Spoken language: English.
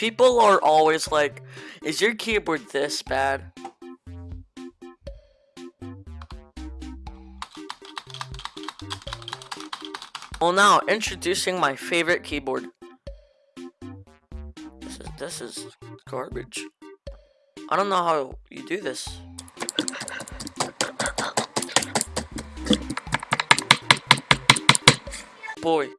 People are always like, is your keyboard this bad? Well now, introducing my favorite keyboard. This is, this is garbage. I don't know how you do this. Boy,